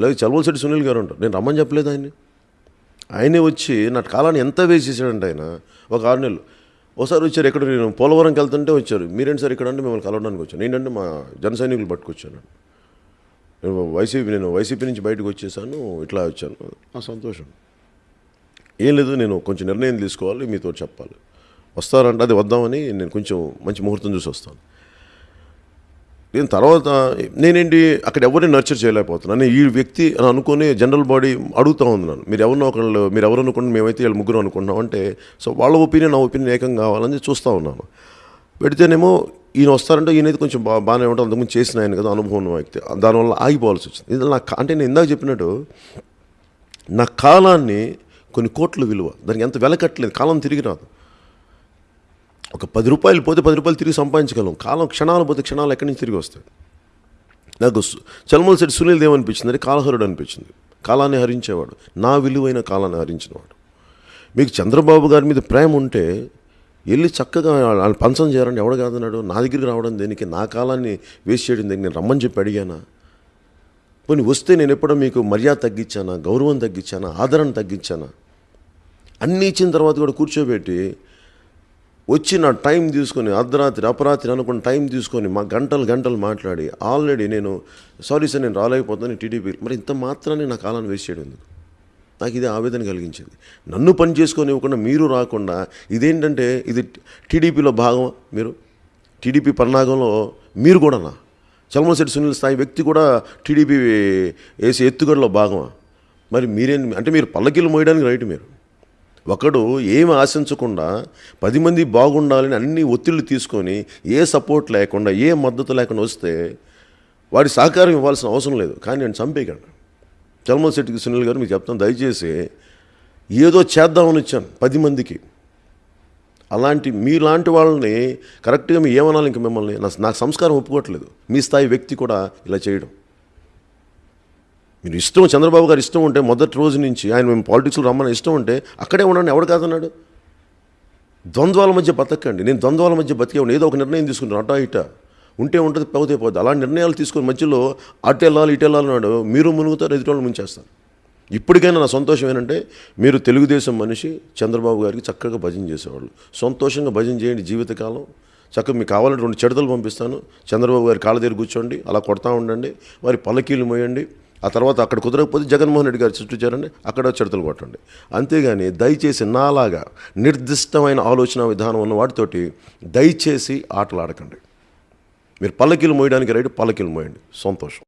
లేదు చలవలసెట్టి సునీల్ గారు ఉంటారు. నేను రమ్మని చెప్పలేదు ఆయన్ని. ఆయనే వచ్చి నా కాలాన్ని ఎంత వేసేసాడంటే ఆయన ఒక ఆరు నెలలు. ఒకసారి వచ్చారు ఎక్కడ? నేను పోలవరంకి వెళ్తుంటే వచ్చారు. మీరేంటి సార్ ఇక్కడ అంటే మిమ్మల్ని కలవడానికి వచ్చాను. ఏంటంటే మా జన సైనికులు పట్టుకొచ్చాను. నేను వైసీపీ నేను వైసీపీ నుంచి బయటకు వచ్చేసాను ఇట్లా వచ్చాను. ఆ సంతోషం. ఏం లేదు నేను కొంచెం నిర్ణయం తీసుకోవాలి మీతో చెప్పాలి. వస్తారంటే అది వద్దామని నేను కొంచెం మంచి ముహూర్తం చూసి వస్తాను. నేను తర్వాత నేనేంటి అక్కడ ఎవరిని నర్చర్ చేయలేకపోతున్నాను నేను ఈ వ్యక్తి అని అనుకుని జనరల్ బాడీ అడుగుతూ ఉన్నాను మీరు ఎవరినో ఒకళ్ళు మీరు ఎవరు అనుకుంటే మేమైతే వీళ్ళు ముగ్గురు అనుకుంటున్నాం అంటే సో వాళ్ళ ఒపీనియన్ నా ఒపీనియన్ ఏకం కావాలని చూస్తూ ఉన్నాను. పెడితేనేమో ఈయన వస్తారంటే ఈయన అయితే కొంచెం బా బాగానే ఉంటుంది అంతకుముందు చేసిన ఆయన కదా అనుభవం ఉన్న వ్యక్తి. దానివల్ల ఆగిపోవాల్సి వచ్చింది. ఇది నా అంటే నేను ఇందాక చెప్పినట్టు నా కాలాన్ని కొన్ని కోట్ల విలువ దానికి ఎంత వెలకట్టలేదు కాలం తిరిగి రాదు. ఒక పది రూపాయలు పోతే పది రూపాయలు తిరిగి సంపాదించగలం. కాలం క్షణాలు పోతే క్షణాలు ఎక్కడి నుంచి తిరిగి వస్తాయి? నాకు సు- చలమల శెట్టి సునీల్ ఏమనిపించింది అంటే కాలహరుడు అనిపించింది. కాలాన్ని హరించేవాడు. నా విలువైన కాలాన్ని హరించినవాడు. మీకు చంద్రబాబు గారి మీద ప్రేమ ఉంటే వెళ్ళి చక్కగా వాళ్ళు పంచం చేయాలని ఎవడు కాదన్నాడు? నా దగ్గరికి రావడం దేనికి? నా కాలాన్ని వేస్ట్ చేయడం దేనికి? నేను రమ్మని చెప్పి అడిగానా? పోనీ వస్తే నేను ఎప్పుడో మీకు మర్యాద తగ్గించానా? గౌరవం తగ్గించానా? ఆదరణ తగ్గించానా? అన్నీ ఇచ్చిన తర్వాత కూడా కూర్చోబెట్టి వచ్చి నా టైం తీసుకొని అర్ధరాత్రి అపరాత్రి అనుకున్న టైం తీసుకొని మా గంటలు గంటలు మాట్లాడి ఆల్రెడీ నేను సారీ సార్ నేను రాలేకపోతాను టీడీపీ. మరి ఇంత మాత్రాన్ని నా కాలాన్ని వేస్ట్ చేయడం ఎందుకు? నాకు ఇది ఆవేదన కలిగించింది. నన్ను పని చేసుకొని ఇవ్వకుండా మీరు రాకుండా ఇదేంటంటే ఇది టీడీపీలో భాగం మీరు? టీడీపీ పన్నాగంలో మీరు కూడానా? చలమశెట్టి సునీల్ స్థాయి వ్యక్తి కూడా టీడీపీ వేసే ఎత్తుగడలో భాగమా? మరి మీరేం అంటే మీరు పల్లకీలు మోయడానికి రైట్ మీరు? ఒకడు ఏమి ఆశించకుండా పది మంది బాగుండాలని అన్ని ఒత్తిళ్ళు తీసుకొని ఏ సపోర్ట్ లేకుండా ఏ మద్దతు లేకుండా వస్తే వాడి సహకారం ఇవ్వాల్సిన అవసరం లేదు. కానీ నేను చంపేయగలను. చల్మల్ శెట్టికి సునీల్ గారు మీకు చెప్తాను. దయచేసి ఏదో చేద్దామని వచ్చాను పది మందికి. అలాంటి మీలాంటి వాళ్ళని కరెక్ట్గా మీ ఏమనాలి ఇంక మిమ్మల్ని? నా నాకు సంస్కారం ఒప్పుకోవట్లేదు. మీ స్థాయి వ్యక్తి కూడా ఇలా చేయడం. మీరు ఇష్టం చంద్రబాబు గారు ఇష్టం ఉంటే మొదటి రోజు నుంచి ఆయన మేము పాలిటిక్స్లో రమ్మని ఇష్టం ఉంటే అక్కడే ఉండండి ఎవడు కాదన్నాడు? ద్వంద్వాల మధ్య బతకండి. నేను ద్వంద్వాల మధ్య బతికే ఏదో ఒక నిర్ణయం తీసుకుంటాను అటా ఇట. ఉంటే ఉంటుంది పోతే పోతే. అలా నిర్ణయాలు తీసుకుని మధ్యలో అటు వెళ్ళాలి ఇటు వెళ్ళాలన్నాడు మీరు మునుగుతారు ఎదుటి ముంచేస్తారు. ఇప్పటికైనా నా సంతోషం ఏంటంటే మీరు తెలుగుదేశం మనిషి చంద్రబాబు గారికి చక్కగా భజన చేసేవాళ్ళు. సంతోషంగా భజన చేయండి జీవితకాలం. చక్కగా మీకు కావాలంటే రెండు చెడతలు పంపిస్తాను. చంద్రబాబు గారి కాళ్ళ దగ్గర కూర్చోండి అలా కొడతా ఉండండి. వారి పల్లకీలు మోయండి. ఆ తర్వాత అక్కడ కుదరకపోతే జగన్మోహన్ రెడ్డి గారు చుట్టూ చేరండి అక్కడ చెడతలు కొట్టండి. అంతేగాని దయచేసి నాలాగా నిర్దిష్టమైన ఆలోచన విధానం ఉన్న వాటితోటి దయచేసి ఆటలు ఆడకండి మీరు పల్లకీలు మోయడానికి రైట్ పల్లకీలు మోయండి. సంతోషం.